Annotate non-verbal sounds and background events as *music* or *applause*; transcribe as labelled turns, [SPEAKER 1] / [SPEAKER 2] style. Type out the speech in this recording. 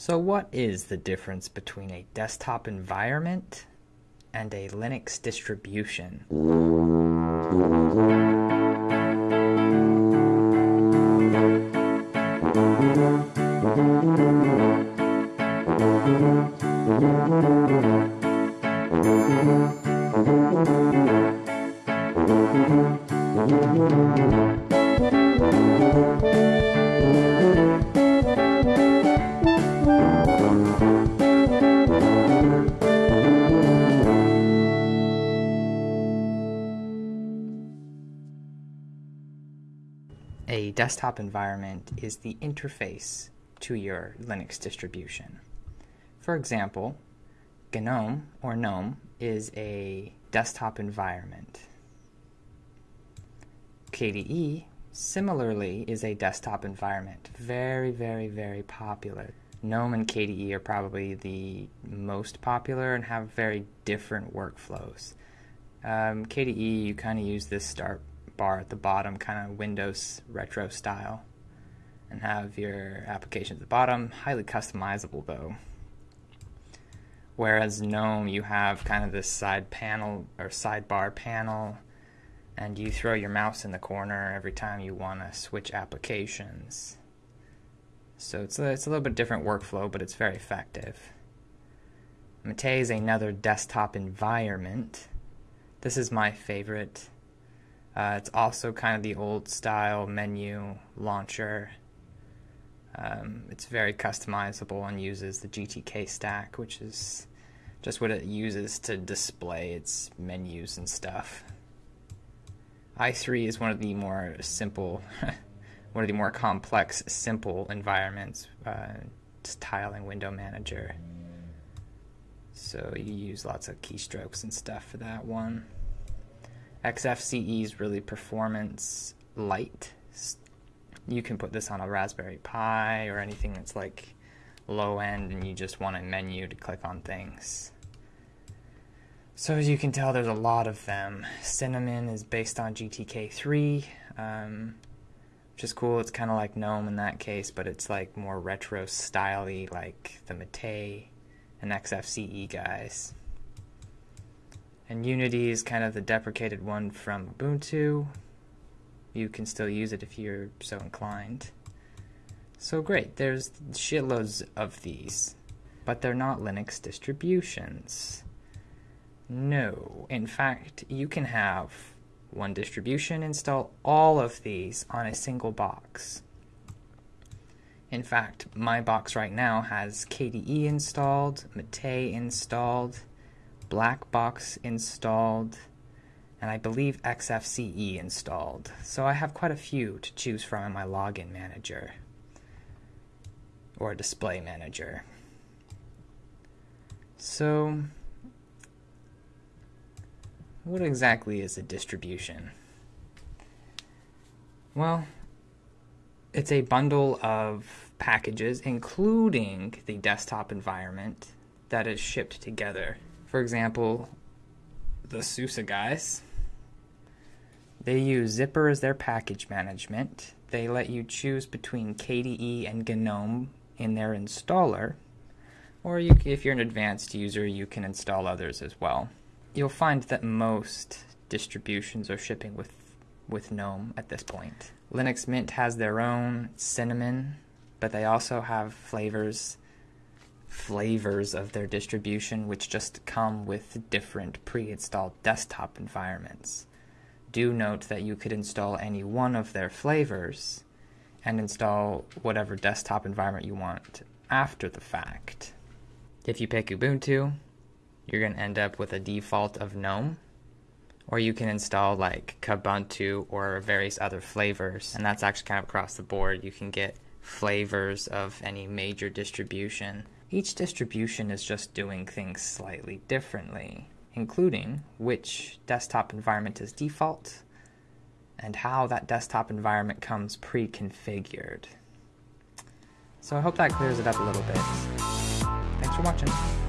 [SPEAKER 1] So what is the difference between a desktop environment and a Linux distribution? A desktop environment is the interface to your Linux distribution. For example, GNOME or GNOME is a desktop environment. KDE similarly is a desktop environment. Very, very, very popular. GNOME and KDE are probably the most popular and have very different workflows. Um, KDE, you kind of use this start bar at the bottom, kind of Windows retro style, and have your application at the bottom. Highly customizable though. Whereas GNOME, you have kind of this side panel or sidebar panel, and you throw your mouse in the corner every time you want to switch applications. So it's a, it's a little bit different workflow, but it's very effective. Mate is another desktop environment. This is my favorite. Uh, it's also kind of the old style menu launcher. Um, it's very customizable and uses the GTK stack, which is just what it uses to display its menus and stuff. i3 is one of the more simple, *laughs* one of the more complex, simple environments, uh, tiling window manager. So you use lots of keystrokes and stuff for that one. XFCE is really performance light. You can put this on a Raspberry Pi or anything that's like low end and you just want a menu to click on things. So as you can tell, there's a lot of them. Cinnamon is based on GTK3, um, which is cool. It's kind of like GNOME in that case, but it's like more retro styley, like the Mate and XFCE guys. And Unity is kind of the deprecated one from Ubuntu. You can still use it if you're so inclined. So great, there's shitloads of these, but they're not Linux distributions. No, in fact, you can have one distribution install all of these on a single box. In fact, my box right now has KDE installed, Mate installed, Blackbox installed, and I believe XFCE installed. So I have quite a few to choose from in my login manager or display manager. So, what exactly is a distribution? Well, it's a bundle of packages, including the desktop environment, that is shipped together for example, the SUSE guys, they use Zypper as their package management. They let you choose between KDE and GNOME in their installer, or you, if you're an advanced user, you can install others as well. You'll find that most distributions are shipping with, with GNOME at this point. Linux Mint has their own Cinnamon, but they also have flavors flavors of their distribution, which just come with different pre installed desktop environments. Do note that you could install any one of their flavors and install whatever desktop environment you want after the fact. If you pick Ubuntu, you're going to end up with a default of GNOME, or you can install like Kubuntu or various other flavors, and that's actually kind of across the board. You can get flavors of any major distribution each distribution is just doing things slightly differently, including which desktop environment is default and how that desktop environment comes pre-configured. So I hope that clears it up a little bit. Thanks for watching.